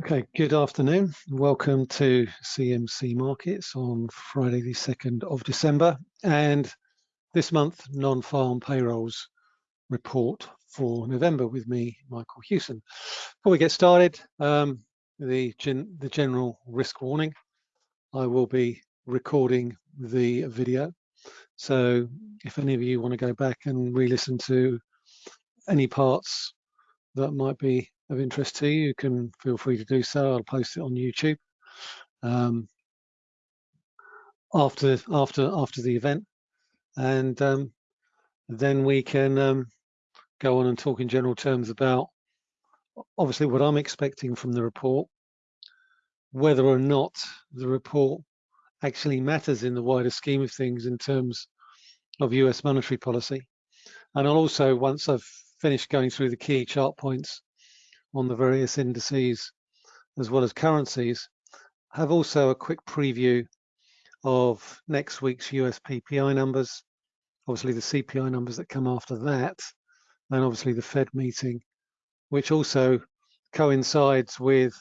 Okay, good afternoon. Welcome to CMC Markets on Friday the 2nd of December and this month non-farm payrolls report for November with me, Michael Hewson. Before we get started, um, the, gen the general risk warning. I will be recording the video. So if any of you want to go back and re-listen to any parts that might be of interest to you, you can feel free to do so. I'll post it on YouTube um, after after after the event, and um, then we can um, go on and talk in general terms about obviously what I'm expecting from the report, whether or not the report actually matters in the wider scheme of things in terms of US monetary policy. And I'll also, once I've finished going through the key chart points, on the various indices as well as currencies, have also a quick preview of next week's US PPI numbers, obviously the CPI numbers that come after that, and obviously the Fed meeting, which also coincides with,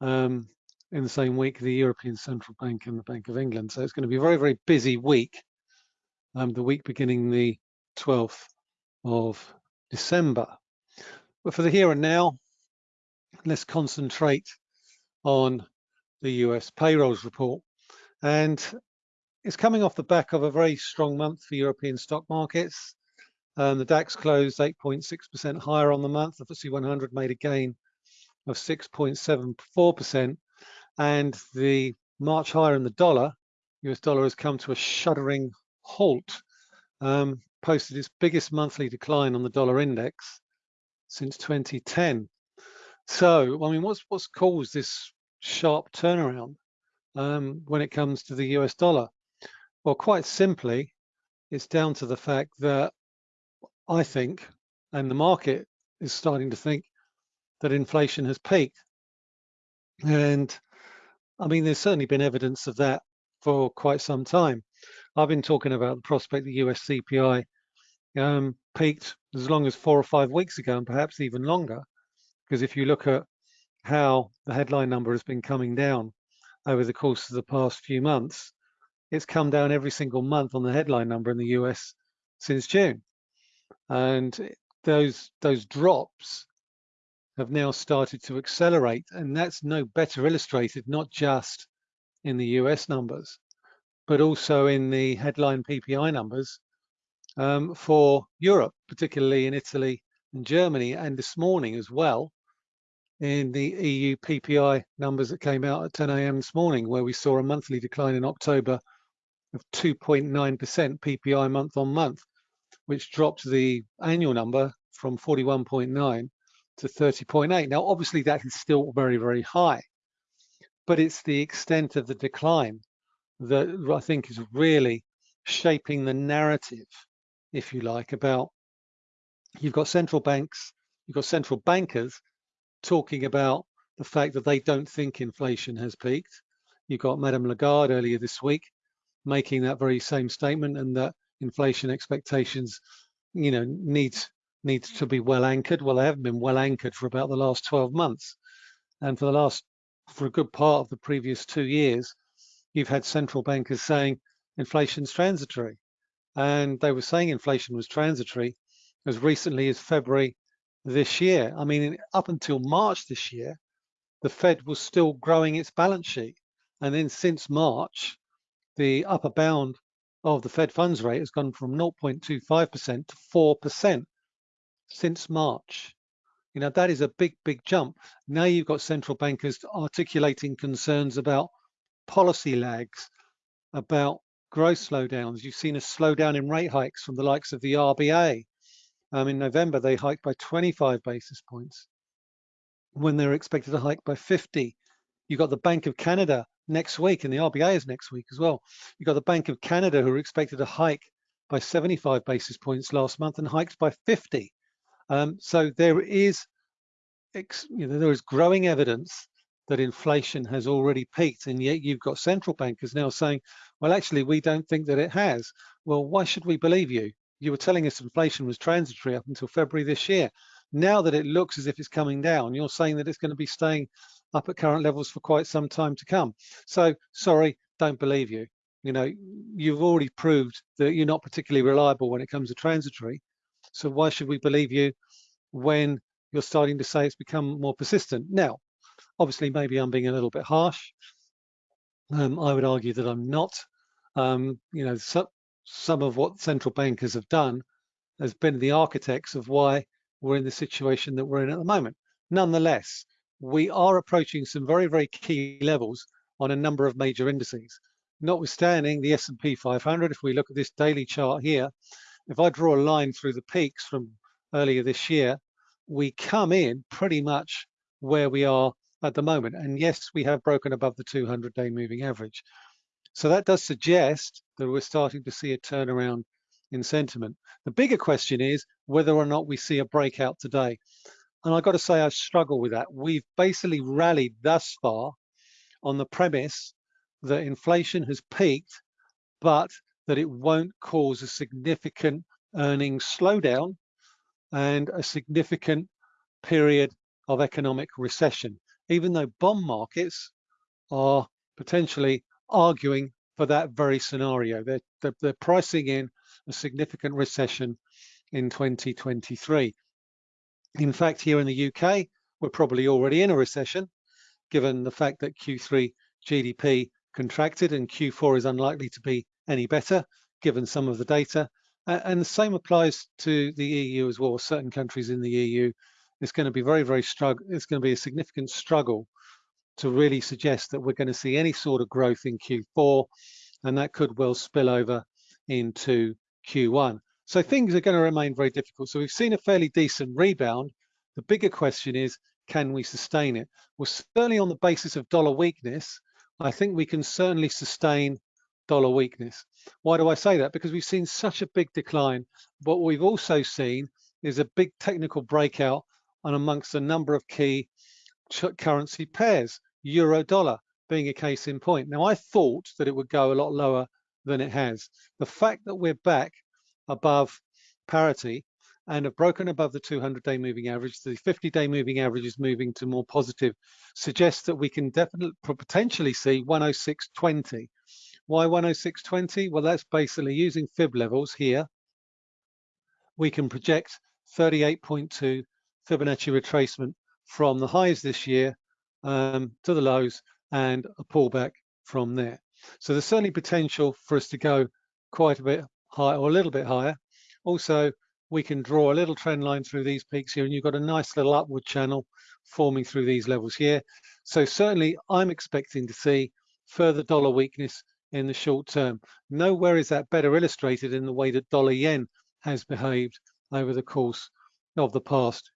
um, in the same week, the European Central Bank and the Bank of England. So it's going to be a very, very busy week, um, the week beginning the 12th of December. But for the here and now, let's concentrate on the US payrolls report. And it's coming off the back of a very strong month for European stock markets. Um, the DAX closed 8.6% higher on the month. The FTSE 100 made a gain of 6.74%. And the March higher in the dollar, US dollar has come to a shuddering halt, um, posted its biggest monthly decline on the dollar index since 2010. So, I mean, what's what's caused this sharp turnaround um, when it comes to the US dollar? Well, quite simply, it's down to the fact that I think, and the market is starting to think, that inflation has peaked. And I mean, there's certainly been evidence of that for quite some time. I've been talking about the prospect the US CPI um, peaked as long as four or five weeks ago, and perhaps even longer. Because if you look at how the headline number has been coming down over the course of the past few months, it's come down every single month on the headline number in the US since June. And those those drops have now started to accelerate. And that's no better illustrated, not just in the US numbers, but also in the headline PPI numbers um, for Europe, particularly in Italy and Germany, and this morning as well, in the EU PPI numbers that came out at 10 a.m. this morning, where we saw a monthly decline in October of 2.9% PPI month on month, which dropped the annual number from 41.9 to 30.8. Now, obviously, that is still very, very high, but it's the extent of the decline that I think is really shaping the narrative, if you like, about you've got central banks, you've got central bankers talking about the fact that they don't think inflation has peaked. You've got Madame Lagarde earlier this week making that very same statement and that inflation expectations, you know, needs needs to be well anchored. Well, they haven't been well anchored for about the last 12 months. And for the last, for a good part of the previous two years, you've had central bankers saying inflation's transitory. And they were saying inflation was transitory as recently as February this year. I mean, up until March this year, the Fed was still growing its balance sheet. And then since March, the upper bound of the Fed funds rate has gone from 0.25% to 4% since March. You know, that is a big, big jump. Now you've got central bankers articulating concerns about policy lags, about growth slowdowns. You've seen a slowdown in rate hikes from the likes of the RBA, um, in November, they hiked by 25 basis points when they were expected to hike by 50. You've got the Bank of Canada next week, and the RBA is next week as well. You've got the Bank of Canada who are expected to hike by 75 basis points last month and hiked by 50. Um, so there is, you know, there is growing evidence that inflation has already peaked, and yet you've got central bankers now saying, well, actually, we don't think that it has. Well, why should we believe you? You were telling us inflation was transitory up until February this year. Now that it looks as if it's coming down, you're saying that it's going to be staying up at current levels for quite some time to come. So sorry, don't believe you. You know, you've already proved that you're not particularly reliable when it comes to transitory. So why should we believe you when you're starting to say it's become more persistent? Now, obviously, maybe I'm being a little bit harsh. Um, I would argue that I'm not. Um, you know, so, some of what central bankers have done has been the architects of why we're in the situation that we're in at the moment. Nonetheless, we are approaching some very, very key levels on a number of major indices. Notwithstanding the S&P 500, if we look at this daily chart here, if I draw a line through the peaks from earlier this year, we come in pretty much where we are at the moment. And yes, we have broken above the 200-day moving average. So that does suggest that we're starting to see a turnaround in sentiment. The bigger question is whether or not we see a breakout today. And I've got to say, I struggle with that. We've basically rallied thus far on the premise that inflation has peaked, but that it won't cause a significant earnings slowdown and a significant period of economic recession, even though bond markets are potentially arguing for that very scenario. They're, they're, they're pricing in a significant recession in 2023. In fact, here in the UK, we're probably already in a recession, given the fact that Q3 GDP contracted and Q4 is unlikely to be any better, given some of the data. And the same applies to the EU as well. Certain countries in the EU, it's going to be very, very struggle. It's going to be a significant struggle to really suggest that we're going to see any sort of growth in Q4, and that could well spill over into Q1. So things are going to remain very difficult. So we've seen a fairly decent rebound. The bigger question is, can we sustain it? Well, certainly on the basis of dollar weakness, I think we can certainly sustain dollar weakness. Why do I say that? Because we've seen such a big decline. What we've also seen is a big technical breakout on amongst a number of key currency pairs, euro dollar being a case in point. Now, I thought that it would go a lot lower than it has. The fact that we're back above parity and have broken above the 200-day moving average, the 50-day moving average is moving to more positive, suggests that we can definitely potentially see 106.20. Why 106.20? Well, that's basically using fib levels here. We can project 38.2 Fibonacci retracement from the highs this year um, to the lows and a pullback from there. So there's certainly potential for us to go quite a bit higher or a little bit higher. Also, we can draw a little trend line through these peaks here and you've got a nice little upward channel forming through these levels here. So certainly I'm expecting to see further dollar weakness in the short term. Nowhere is that better illustrated in the way that dollar yen has behaved over the course of the past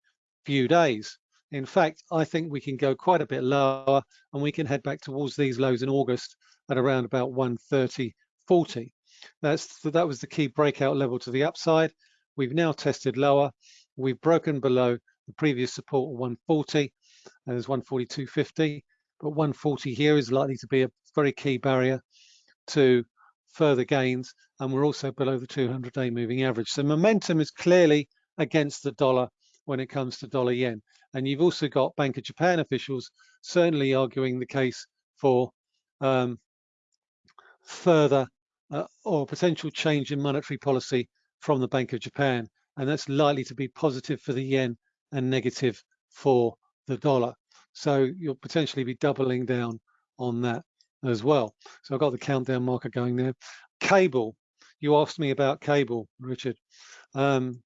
few days. In fact, I think we can go quite a bit lower and we can head back towards these lows in August at around about 130.40. That's that was the key breakout level to the upside. We've now tested lower. We've broken below the previous support of 140, and there's 142.50, but 140 here is likely to be a very key barrier to further gains, and we're also below the 200-day moving average. So momentum is clearly against the dollar when it comes to dollar yen. And you've also got Bank of Japan officials certainly arguing the case for um, further uh, or potential change in monetary policy from the Bank of Japan. And that's likely to be positive for the yen and negative for the dollar. So you'll potentially be doubling down on that as well. So I've got the countdown marker going there. Cable, you asked me about cable, Richard. Um,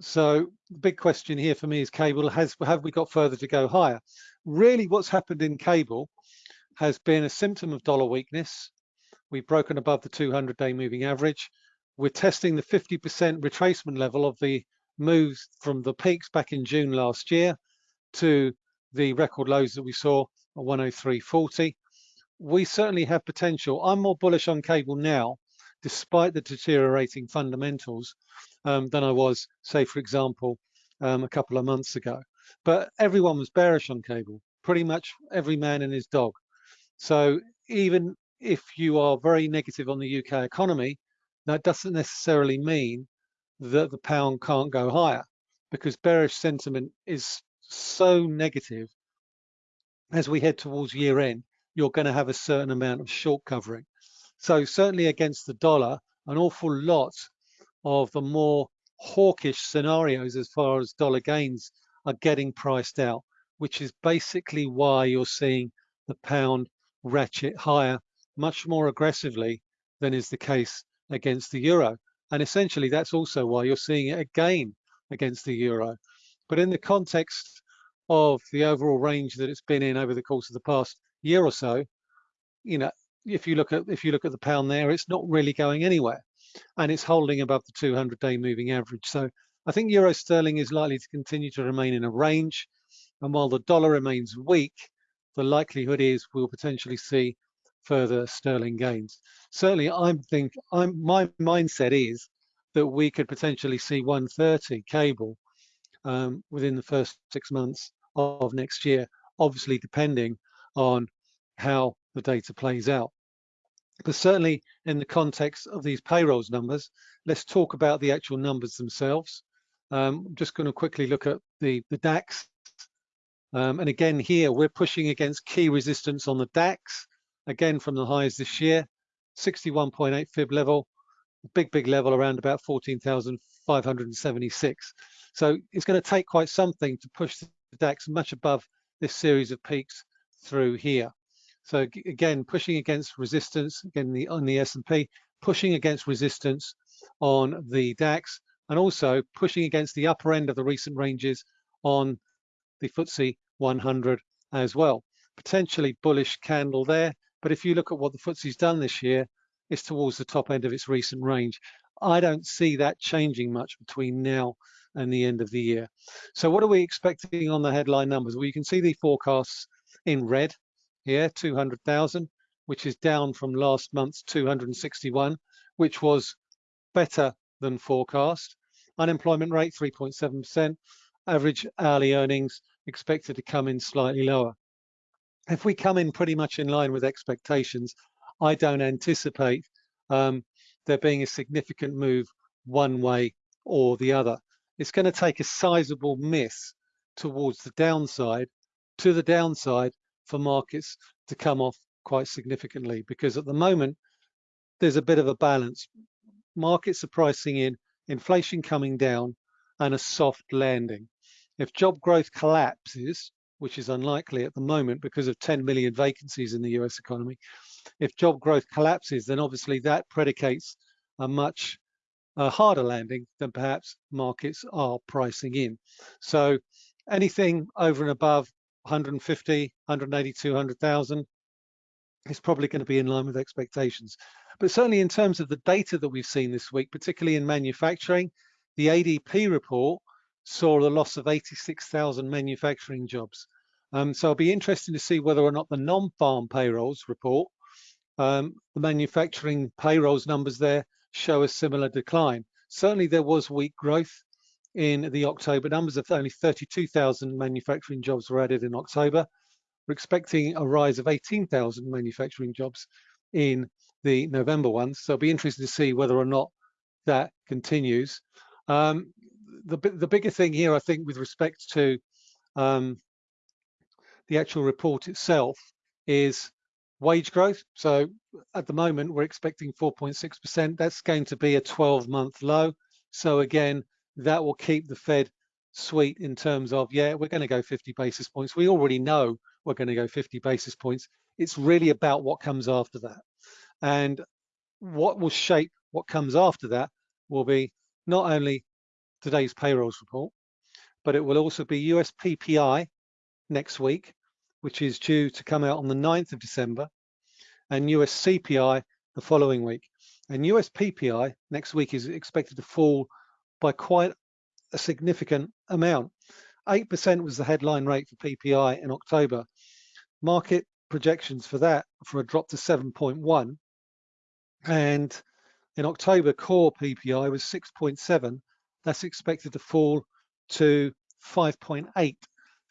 so the big question here for me is cable, has have we got further to go higher? Really what's happened in cable has been a symptom of dollar weakness. We've broken above the 200-day moving average. We're testing the 50% retracement level of the moves from the peaks back in June last year to the record lows that we saw at 103.40. We certainly have potential. I'm more bullish on cable now, despite the deteriorating fundamentals, um, than I was, say, for example, um, a couple of months ago. But everyone was bearish on cable, pretty much every man and his dog. So even if you are very negative on the UK economy, that doesn't necessarily mean that the pound can't go higher. because bearish sentiment is so negative as we head towards year end, you're going to have a certain amount of short covering. So certainly against the dollar, an awful lot of the more hawkish scenarios as far as dollar gains are getting priced out, which is basically why you're seeing the pound ratchet higher much more aggressively than is the case against the euro. And essentially, that's also why you're seeing it again against the euro. But in the context of the overall range that it's been in over the course of the past year or so, you know, if you look at if you look at the pound there, it's not really going anywhere, and it's holding above the 200-day moving average. So I think euro sterling is likely to continue to remain in a range, and while the dollar remains weak, the likelihood is we'll potentially see further sterling gains. Certainly, I'm think I'm my mindset is that we could potentially see 130 cable um, within the first six months of next year, obviously depending on how the data plays out. But certainly in the context of these payrolls numbers, let's talk about the actual numbers themselves. Um, I'm just going to quickly look at the, the DAX. Um, and again, here we're pushing against key resistance on the DAX, again from the highs this year, 61.8 fib level, big, big level around about 14,576. So it's going to take quite something to push the DAX much above this series of peaks through here. So again, pushing against resistance, again the, on the S&P, pushing against resistance on the DAX, and also pushing against the upper end of the recent ranges on the FTSE 100 as well. Potentially bullish candle there, but if you look at what the FTSE's done this year, it's towards the top end of its recent range. I don't see that changing much between now and the end of the year. So what are we expecting on the headline numbers? Well, you can see the forecasts in red here, 200,000, which is down from last month's 261, which was better than forecast. Unemployment rate 3.7%, average hourly earnings expected to come in slightly lower. If we come in pretty much in line with expectations, I don't anticipate um, there being a significant move one way or the other. It's going to take a sizable miss towards the downside, to the downside for markets to come off quite significantly because at the moment there's a bit of a balance. Markets are pricing in inflation coming down and a soft landing. If job growth collapses, which is unlikely at the moment because of 10 million vacancies in the US economy, if job growth collapses, then obviously that predicates a much harder landing than perhaps markets are pricing in. So anything over and above 150, 180, 200,000 is probably going to be in line with expectations. But certainly in terms of the data that we've seen this week, particularly in manufacturing, the ADP report saw the loss of 86,000 manufacturing jobs. Um, so it'll be interesting to see whether or not the non-farm payrolls report, um, the manufacturing payrolls numbers there show a similar decline. Certainly there was weak growth in the October numbers of only 32,000 manufacturing jobs were added in October. We're expecting a rise of 18,000 manufacturing jobs in the November ones. So it'll be interesting to see whether or not that continues. Um, the, the bigger thing here, I think, with respect to um, the actual report itself is wage growth. So at the moment, we're expecting 4.6%. That's going to be a 12 month low. So again, that will keep the Fed sweet in terms of, yeah, we're going to go 50 basis points. We already know we're going to go 50 basis points. It's really about what comes after that. And what will shape what comes after that will be not only today's payrolls report, but it will also be US PPI next week, which is due to come out on the 9th of December, and US CPI the following week. And US PPI next week is expected to fall by quite a significant amount. 8% was the headline rate for PPI in October. Market projections for that for a drop to 7.1. And in October, core PPI was 6.7. That's expected to fall to 5.8.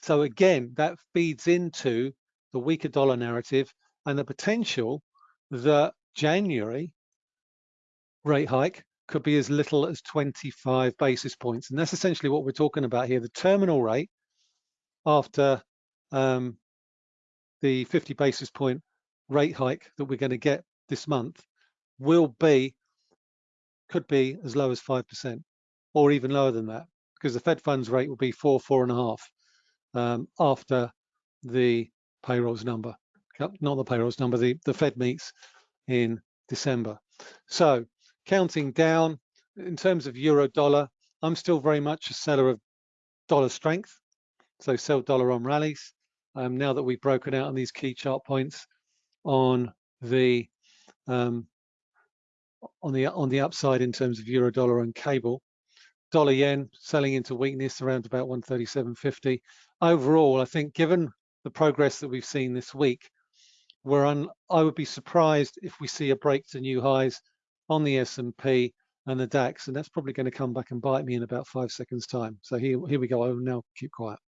So again, that feeds into the weaker dollar narrative and the potential that January rate hike could be as little as 25 basis points. And that's essentially what we're talking about here. The terminal rate after um, the 50 basis point rate hike that we're going to get this month will be, could be as low as 5% or even lower than that because the Fed funds rate will be four, four and a half um, after the payrolls number, not the payrolls number, the, the Fed meets in December. So counting down in terms of euro dollar, I'm still very much a seller of dollar strength. So sell dollar on rallies. Um, now that we've broken out on these key chart points on the um, on the on the upside in terms of euro dollar and cable, dollar yen selling into weakness around about 137.50. Overall, I think given the progress that we've seen this week, we're on. I would be surprised if we see a break to new highs on the S&P and the DAX, and that's probably going to come back and bite me in about five seconds time. So here, here we go. I will now keep quiet.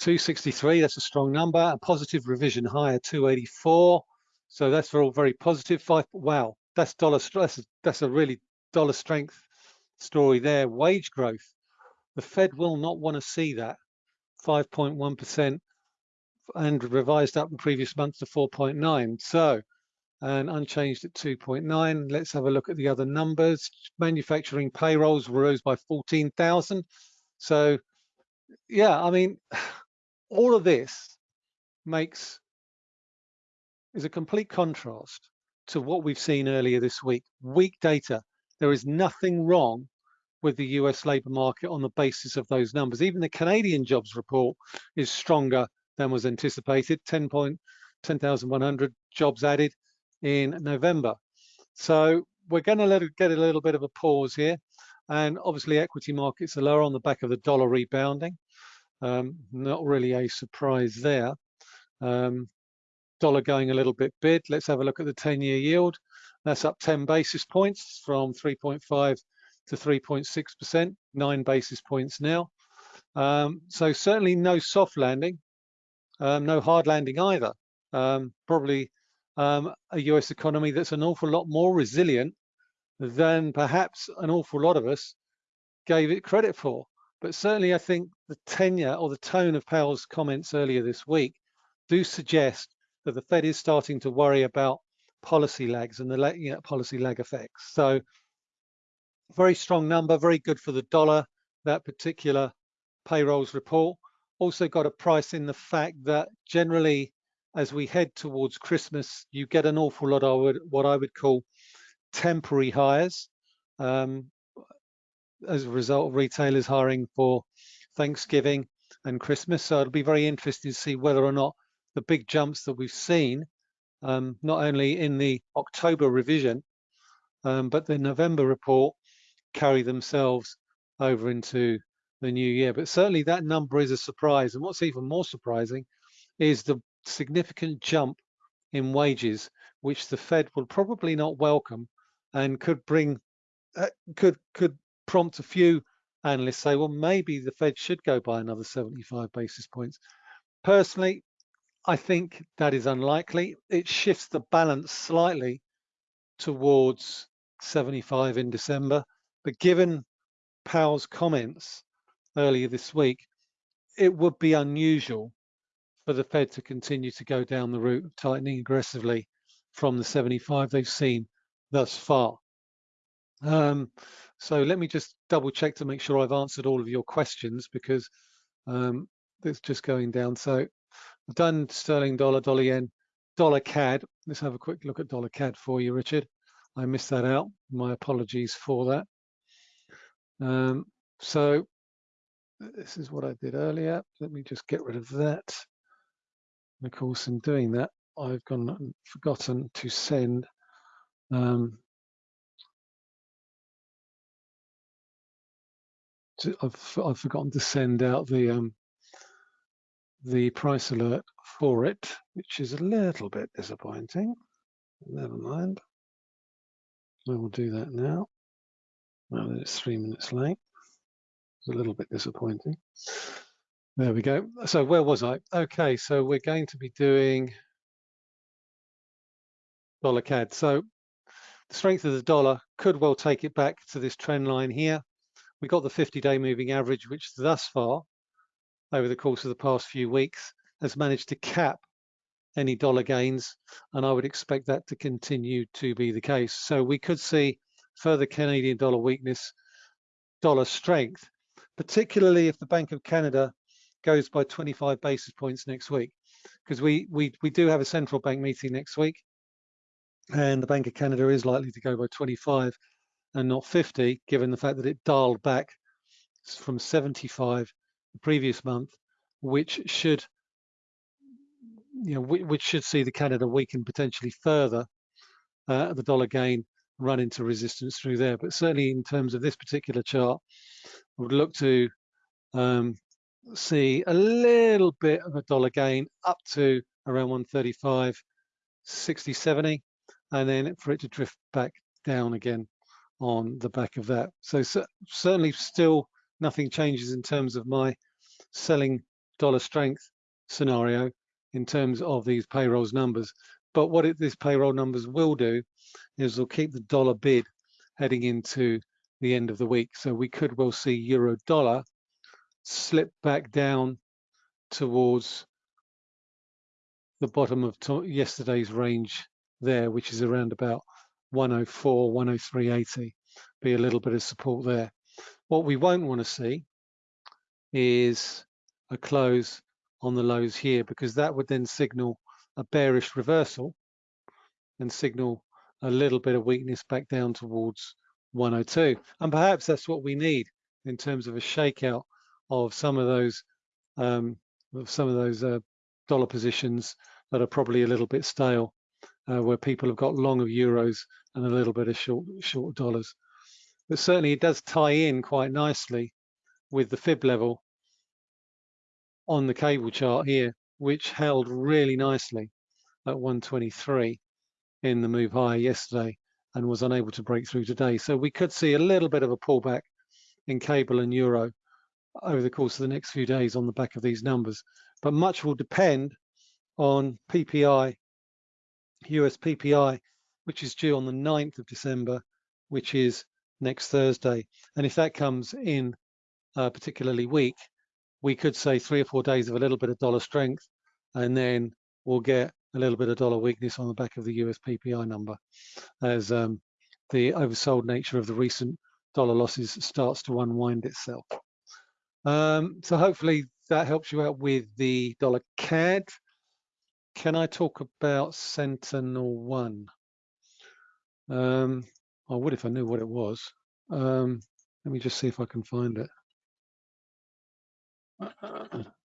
263, that's a strong number. A positive revision higher, 284. So that's all very positive. Five, wow, that's dollar stress. That's a really dollar strength story there. Wage growth. The Fed will not want to see that. 5.1% and revised up in previous months to 4.9. So, and unchanged at 2.9. Let's have a look at the other numbers. Manufacturing payrolls rose by 14,000. So, yeah, I mean, all of this makes is a complete contrast to what we've seen earlier this week. Weak data. There is nothing wrong with the US labour market on the basis of those numbers. Even the Canadian jobs report is stronger than was anticipated, 10,100 jobs added in November. So we're going to let it get a little bit of a pause here. And obviously equity markets are lower on the back of the dollar rebounding. Um, not really a surprise there. Um, dollar going a little bit bid. Let's have a look at the 10-year yield. That's up 10 basis points from 3.5 to 3.6%, nine basis points now. Um, so certainly no soft landing, um, no hard landing either. Um, probably um, a US economy that's an awful lot more resilient than perhaps an awful lot of us gave it credit for. But certainly I think the tenure or the tone of Powell's comments earlier this week do suggest that the Fed is starting to worry about policy lags and the you know, policy lag effects. So very strong number, very good for the dollar, that particular payrolls report. Also got a price in the fact that generally as we head towards Christmas, you get an awful lot of what I would call temporary hires. Um, as a result of retailers hiring for Thanksgiving and Christmas. So it'll be very interesting to see whether or not the big jumps that we've seen, um, not only in the October revision, um, but the November report carry themselves over into the new year. But certainly that number is a surprise. And what's even more surprising is the significant jump in wages, which the Fed will probably not welcome and could bring, uh, could could prompt a few analysts say, well, maybe the Fed should go by another 75 basis points. Personally, I think that is unlikely. It shifts the balance slightly towards 75 in December. But given Powell's comments earlier this week, it would be unusual for the Fed to continue to go down the route of tightening aggressively from the 75 they've seen thus far. Um, so let me just double check to make sure I've answered all of your questions because um, it's just going down. So I've done sterling dollar, dollar yen, dollar CAD. Let's have a quick look at dollar CAD for you, Richard. I missed that out. My apologies for that. Um, so this is what I did earlier. Let me just get rid of that. And of course, in doing that, I've gone forgotten to send um, to, I've, I've forgotten to send out the um, the price alert for it, which is a little bit disappointing. Never mind. I will do that now. Now well, that it's three minutes late. It's a little bit disappointing. There we go. So where was I? Okay, so we're going to be doing dollar CAD. So the strength of the dollar could well take it back to this trend line here. We got the 50-day moving average, which thus far, over the course of the past few weeks, has managed to cap any dollar gains, and I would expect that to continue to be the case. So we could see further Canadian dollar weakness, dollar strength, particularly if the Bank of Canada goes by 25 basis points next week, because we, we, we do have a central bank meeting next week, and the Bank of Canada is likely to go by 25 and not 50, given the fact that it dialed back from 75 the previous month, which should you know, which should see the Canada weaken potentially further, uh, the dollar gain run into resistance through there. But certainly in terms of this particular chart, I would look to um, see a little bit of a dollar gain up to around 135, 60, 70, and then for it to drift back down again on the back of that. So, so certainly still nothing changes in terms of my selling dollar strength scenario in terms of these payrolls numbers. But what it, these payroll numbers will do is they'll keep the dollar bid heading into the end of the week. So we could well see euro dollar slip back down towards the bottom of yesterday's range there, which is around about 104, 103.80, be a little bit of support there. What we won't want to see is a close on the lows here because that would then signal a bearish reversal and signal a little bit of weakness back down towards 102 and perhaps that's what we need in terms of a shakeout of some of those um, of some of those uh, dollar positions that are probably a little bit stale uh, where people have got long of euros and a little bit of short short dollars. But certainly it does tie in quite nicely with the fib level on the cable chart here, which held really nicely at 123 in the move higher yesterday and was unable to break through today. So we could see a little bit of a pullback in cable and euro over the course of the next few days on the back of these numbers. But much will depend on PPI, US PPI, which is due on the 9th of December, which is next Thursday. And if that comes in uh, particularly weak, we could say three or four days of a little bit of dollar strength, and then we'll get a little bit of dollar weakness on the back of the US PPI number as um, the oversold nature of the recent dollar losses starts to unwind itself. Um, so hopefully that helps you out with the dollar CAD. Can I talk about Sentinel One? Um, I would if I knew what it was. Um, let me just see if I can find it.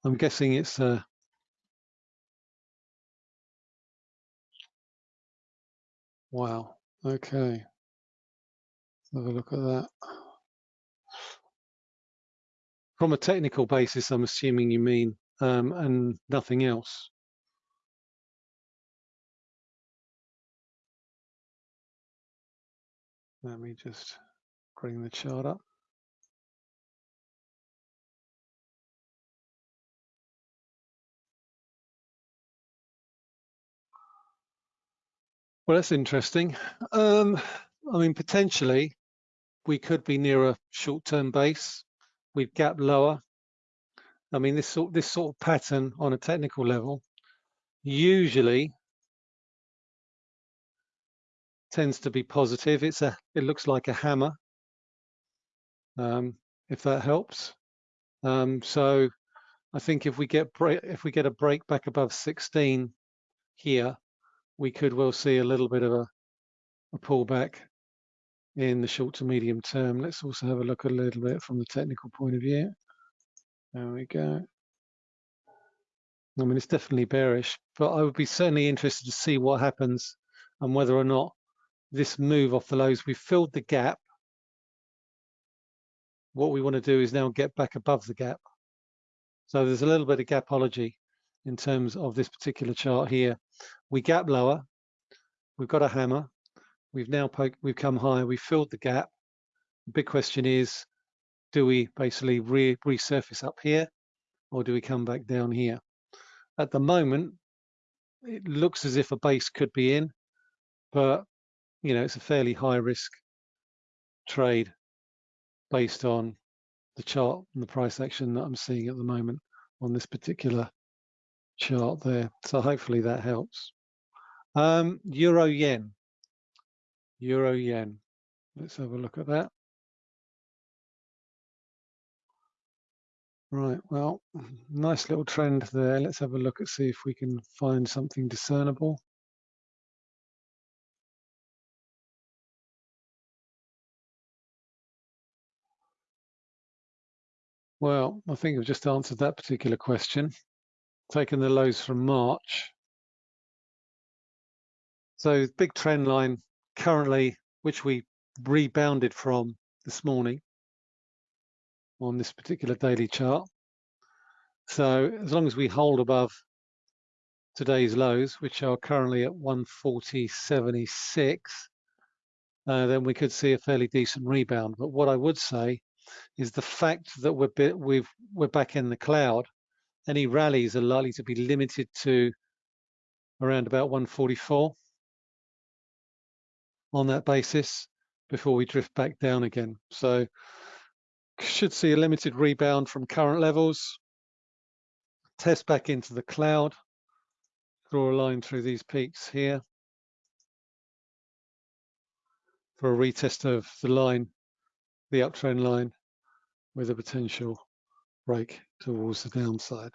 I'm guessing it's uh, wow. Okay, have a look at that. From a technical basis, I'm assuming you mean um, and nothing else. Let me just bring the chart up. Well, that's interesting. Um, I mean, potentially we could be near a short-term base. We've gap lower. I mean, this sort this sort of pattern on a technical level usually tends to be positive. It's a it looks like a hammer. Um, if that helps. Um, so I think if we get break, if we get a break back above 16 here, we could well see a little bit of a, a pullback in the short to medium term. Let's also have a look a little bit from the technical point of view. There we go. I mean, it's definitely bearish, but I would be certainly interested to see what happens and whether or not this move off the lows, we've filled the gap. What we want to do is now get back above the gap. So there's a little bit of gapology in terms of this particular chart here. We gap lower, we've got a hammer, we've now poked, we've come higher, we've filled the gap. The big question is, do we basically re resurface up here or do we come back down here? At the moment, it looks as if a base could be in, but you know, it's a fairly high risk trade based on the chart and the price action that I'm seeing at the moment on this particular chart there. So hopefully that helps. Um, Euro yen. Euro yen. Let's have a look at that. Right, well, nice little trend there. Let's have a look and see if we can find something discernible. Well, I think I've just answered that particular question. Taking the lows from March. So big trend line currently, which we rebounded from this morning on this particular daily chart. So as long as we hold above today's lows, which are currently at 140.76, uh, then we could see a fairly decent rebound. But what I would say is the fact that we're bit, we've we're back in the cloud. Any rallies are likely to be limited to around about 144 on that basis before we drift back down again. So should see a limited rebound from current levels, test back into the cloud, draw a line through these peaks here for a retest of the line, the uptrend line with a potential break towards the downside.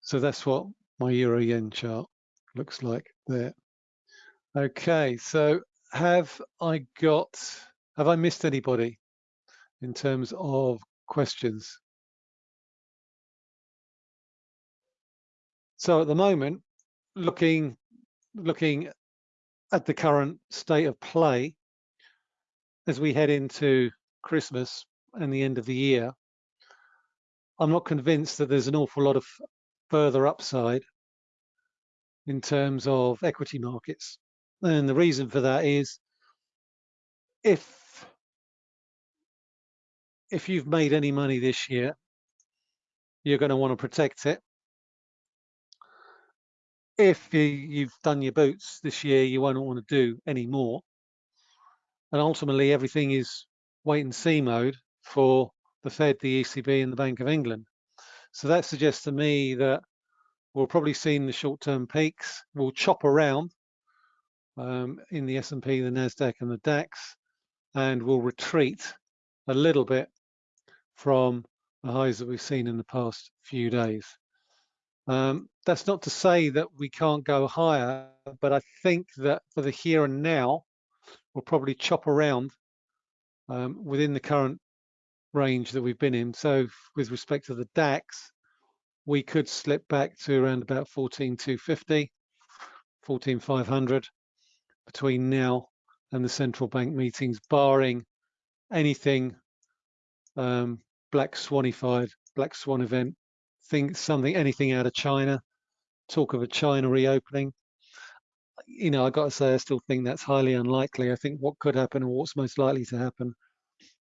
So that's what my Euro Yen chart looks like there. Okay, so have I got, have I missed anybody? in terms of questions. So at the moment, looking looking at the current state of play as we head into Christmas and the end of the year, I'm not convinced that there's an awful lot of further upside in terms of equity markets. And the reason for that is if if you've made any money this year, you're going to want to protect it. If you, have done your boots this year, you won't want to do any more. And ultimately, everything is wait and see mode for the Fed, the ECB, and the Bank of England. So that suggests to me that we'll probably see the short-term peaks. We'll chop around um, in the S&P, the Nasdaq, and the DAX, and we'll retreat a little bit from the highs that we've seen in the past few days. Um, that's not to say that we can't go higher, but I think that for the here and now, we'll probably chop around um, within the current range that we've been in. So with respect to the DAX, we could slip back to around about 14,250, 14,500 between now and the central bank meetings, barring anything um, black swanified, black swan event, think something, anything out of China, talk of a China reopening. You know, I got to say, I still think that's highly unlikely. I think what could happen or what's most likely to happen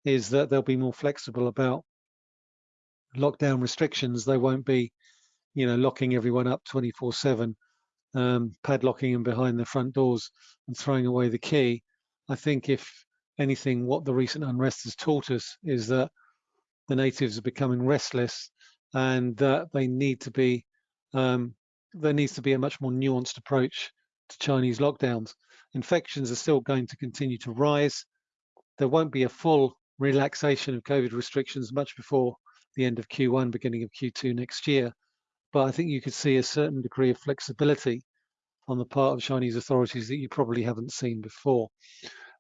is that they'll be more flexible about lockdown restrictions. They won't be, you know, locking everyone up 24 seven, um, padlocking them behind the front doors and throwing away the key. I think if anything, what the recent unrest has taught us is that the natives are becoming restless and that they need to be um, there needs to be a much more nuanced approach to Chinese lockdowns. Infections are still going to continue to rise. There won't be a full relaxation of COVID restrictions much before the end of Q1, beginning of Q2 next year. But I think you could see a certain degree of flexibility on the part of Chinese authorities that you probably haven't seen before.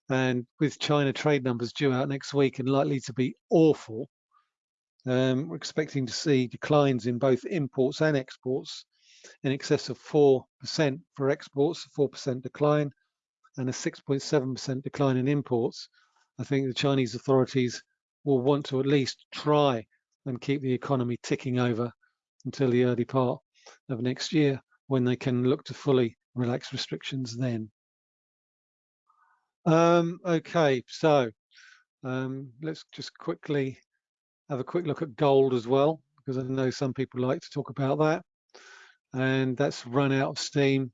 And with China trade numbers due out next week and likely to be awful, um, we're expecting to see declines in both imports and exports in excess of 4% for exports, 4% decline, and a 6.7% decline in imports. I think the Chinese authorities will want to at least try and keep the economy ticking over until the early part of next year when they can look to fully relax restrictions then. Um, okay, so um, let's just quickly have a quick look at gold as well, because I know some people like to talk about that. And that's run out of steam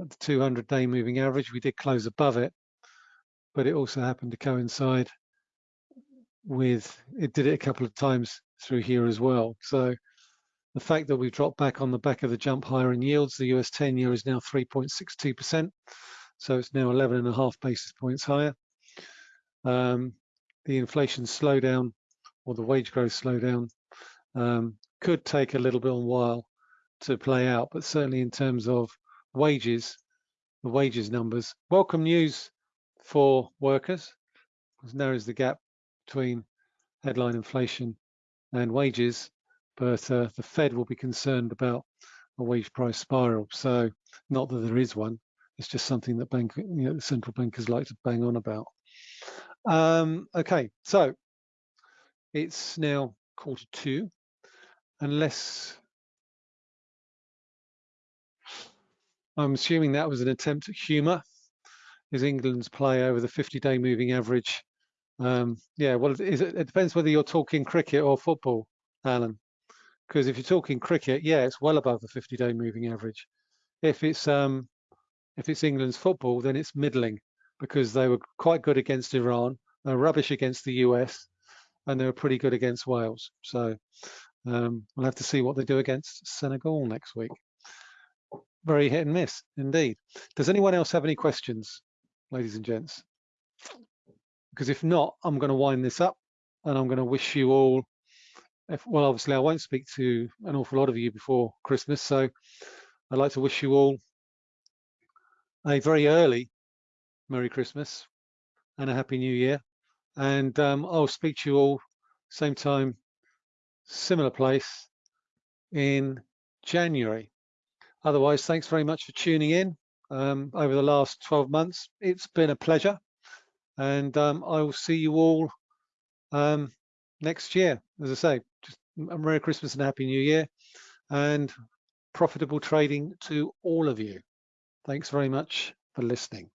at the 200 day moving average. We did close above it, but it also happened to coincide with, it did it a couple of times through here as well. So the fact that we've dropped back on the back of the jump higher in yields, the US 10 year is now 3.62%. So it's now 11 and a half basis points higher. Um, the inflation slowdown or the wage growth slowdown um, could take a little bit of a while to play out, but certainly in terms of wages, the wages numbers, welcome news for workers, because narrows the gap between headline inflation and wages, but uh, the Fed will be concerned about a wage price spiral. So not that there is one, it's just something that bank, you know, central bankers like to bang on about. Um, okay, so it's now quarter two, unless I'm assuming that was an attempt at humour. Is England's play over the 50-day moving average? Um, yeah, well, it, it depends whether you're talking cricket or football, Alan. Because if you're talking cricket, yeah, it's well above the 50-day moving average. If it's um, if it's England's football, then it's middling because they were quite good against Iran, they're rubbish against the US, and they were pretty good against Wales. So um, we'll have to see what they do against Senegal next week. Very hit and miss indeed. Does anyone else have any questions, ladies and gents? Because if not, I'm going to wind this up and I'm going to wish you all, if, well, obviously I won't speak to an awful lot of you before Christmas, so I'd like to wish you all a very early Merry Christmas and a Happy New Year. And um, I'll speak to you all same time, similar place in January. Otherwise, thanks very much for tuning in um, over the last 12 months. It's been a pleasure. And um, I will see you all um, next year. As I say, Merry Christmas and Happy New Year and profitable trading to all of you. Thanks very much for listening.